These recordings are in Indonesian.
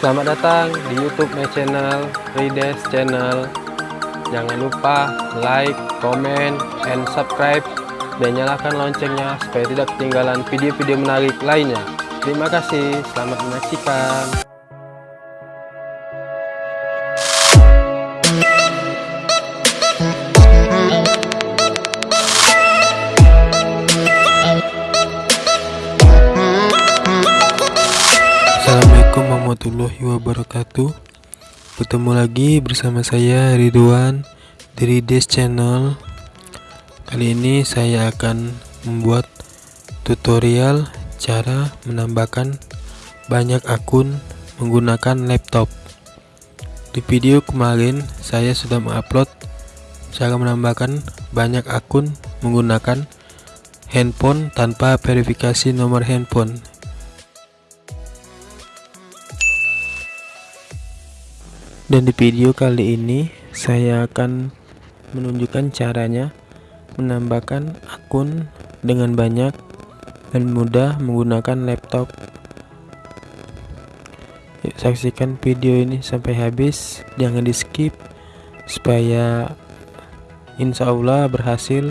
Selamat datang di YouTube my channel, Rides Channel. Jangan lupa like, comment, and subscribe dan nyalakan loncengnya supaya tidak ketinggalan video-video menarik lainnya. Terima kasih, selamat menyaksikan. Warahmatullahi wabarakatuh. Ketemu lagi bersama saya Ridwan dari Des Channel. Kali ini saya akan membuat tutorial cara menambahkan banyak akun menggunakan laptop. Di video kemarin saya sudah mengupload cara menambahkan banyak akun menggunakan handphone tanpa verifikasi nomor handphone dan di video kali ini saya akan menunjukkan caranya menambahkan akun dengan banyak dan mudah menggunakan laptop. Yuk saksikan video ini sampai habis. Jangan di skip supaya insya Allah berhasil.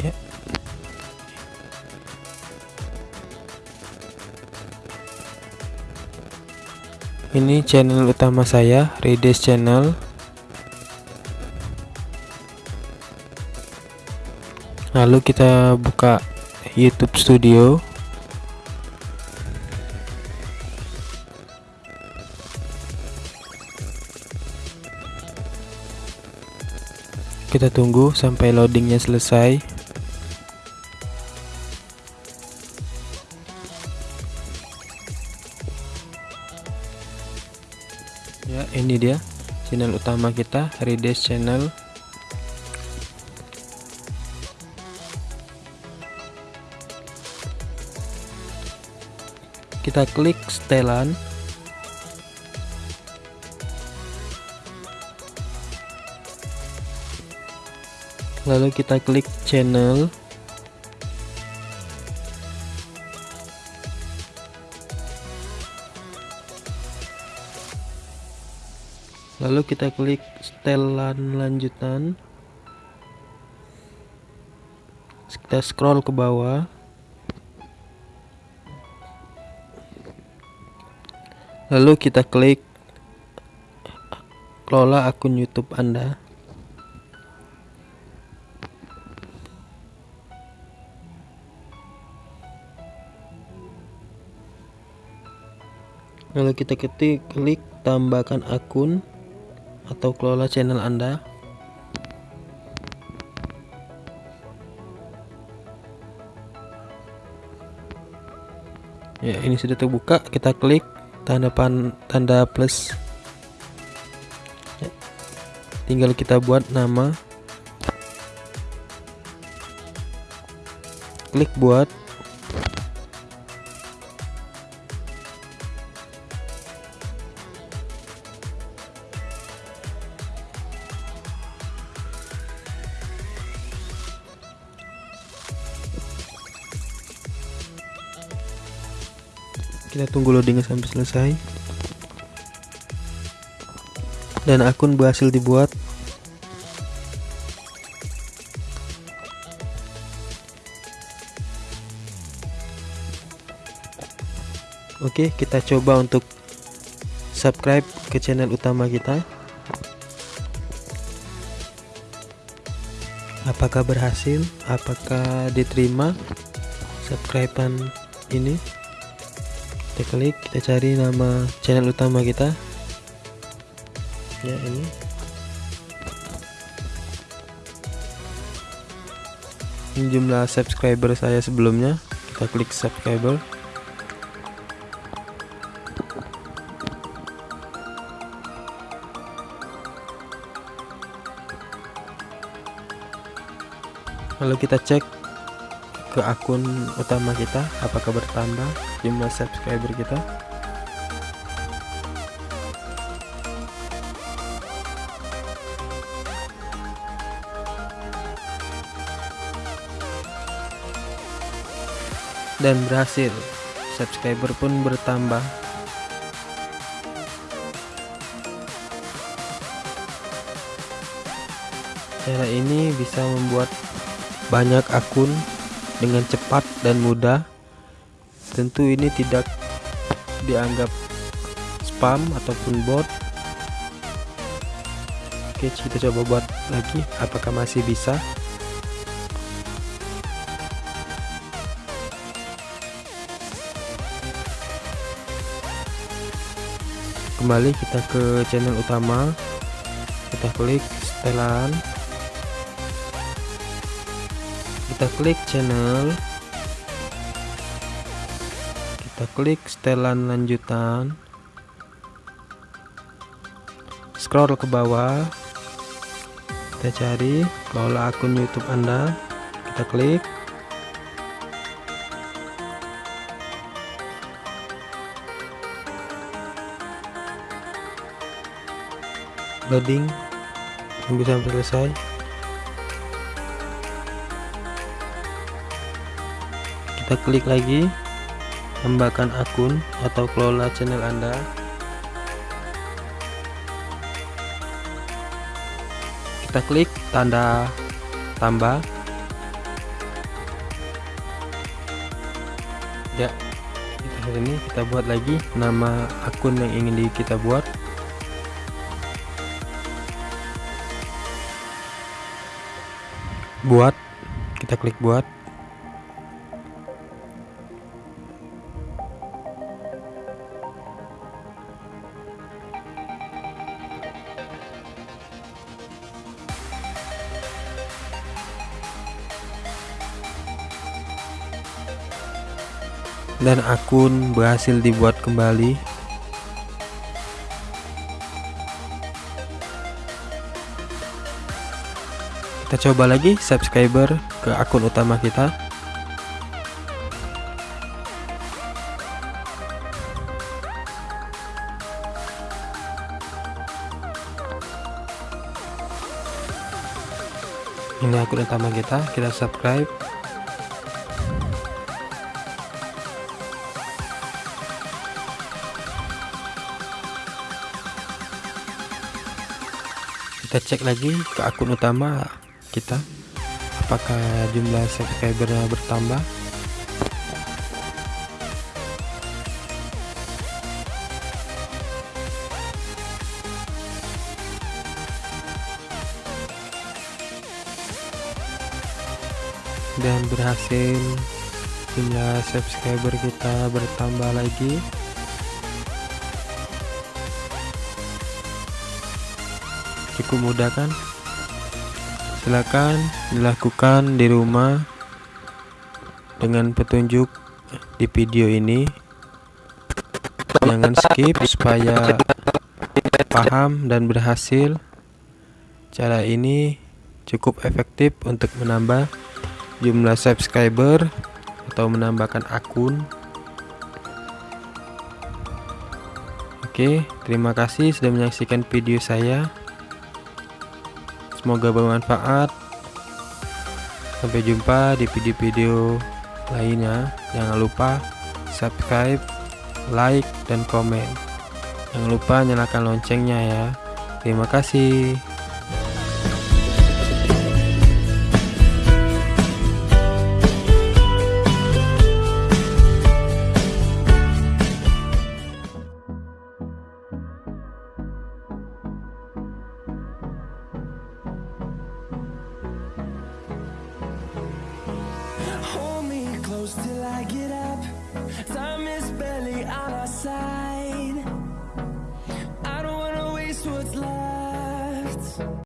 Ya ini channel utama saya Rides channel. Lalu kita buka YouTube studio. Kita tunggu sampai loadingnya selesai ya ini dia channel utama kita Rides channel. Kita klik setelan. Lalu kita klik channel lalu kita klik setelan lanjutan. Kita scroll ke bawah. Lalu kita klik kelola akun YouTube Anda. Lalu kita ketik klik tambahkan akun atau kelola channel Anda. Ya, ini sudah terbuka, kita klik tanda pan tanda plus. Ya, tinggal kita buat nama. Klik buat kita tunggu loading sampai selesai. Dan akun berhasil dibuat. Oke kita coba untuk subscribe ke channel utama kita. Apakah berhasil? Apakah diterima subscribean ini kita klik kita cari nama channel utama kita. Ya ini. Ini jumlah subscriber saya sebelumnya. Kita klik subscriber. Lalu kita cek ke akun utama kita apakah bertambah jumlah subscriber kita? Dan berhasil subscriber pun bertambah. Cara ini bisa membuat banyak akun dengan cepat dan mudah tentu ini tidak dianggap spam ataupun bot. Oke kita coba buat lagi apakah masih bisa? Kembali kita ke channel utama. Kita klik setelan kita klik channel. Kita klik setelan lanjutan. Scroll ke bawah. Kita cari kelola akun YouTube Anda. Kita klik. Loading. Tunggu sampai selesai kita klik lagi tambahkan akun atau kelola channel anda. Kita klik tanda tambah. Ya kita ini kita buat lagi nama akun yang ingin kita buat. Buat kita klik buat dan akun berhasil dibuat kembali. Kita coba lagi subscriber ke akun utama kita. Ini akun utama kita kita subscribe kita cek lagi ke akun utama kita. Apakah jumlah subscribernya bertambah? Dan berhasil jumlah subscriber kita bertambah lagi cukup mudah kan? Silakan dilakukan di rumah dengan petunjuk di video ini. Jangan skip supaya paham dan berhasil. Cara ini cukup efektif untuk menambah jumlah subscriber atau menambahkan akun. Oke, terima kasih sudah menyaksikan video saya. Semoga bermanfaat. Sampai jumpa di video-video lainnya. Jangan lupa subscribe, like, dan komen. Jangan lupa nyalakan loncengnya ya. Terima kasih. close till I get up. Time is barely on our side. I don't wanna waste what's left.